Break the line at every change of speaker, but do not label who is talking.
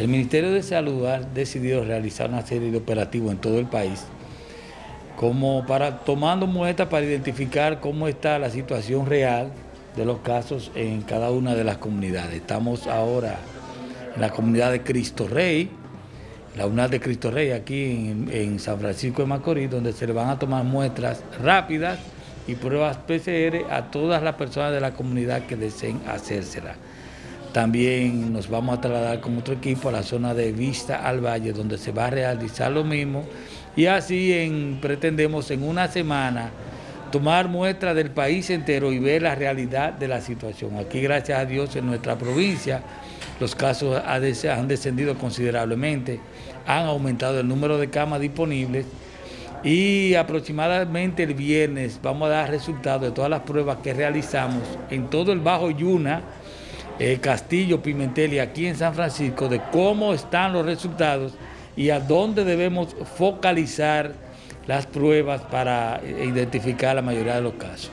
El Ministerio de Salud ha decidido realizar una serie de operativos en todo el país, como para tomando muestras para identificar cómo está la situación real de los casos en cada una de las comunidades. Estamos ahora en la comunidad de Cristo Rey, la UNAD de Cristo Rey, aquí en, San Francisco de Macorís, donde se le van a tomar muestras rápidas y pruebas PCR a todas las personas de la comunidad que deseen hacérsela. También nos vamos a trasladar con otro equipo a la zona de Vista al Valle, donde se va a realizar lo mismo. Y así en, pretendemos en una semana tomar muestras del país entero y ver la realidad de la situación. Aquí, gracias a Dios, en nuestra provincia, los casos han descendido considerablemente, han aumentado el número de camas disponibles y aproximadamente el viernes vamos a dar resultados de todas las pruebas que realizamos en todo el Bajo Yuna, eh, Castillo, Pimentel y aquí en San Francisco, de cómo están los resultados y a dónde debemos focalizar las pruebas para identificar la mayoría de los casos.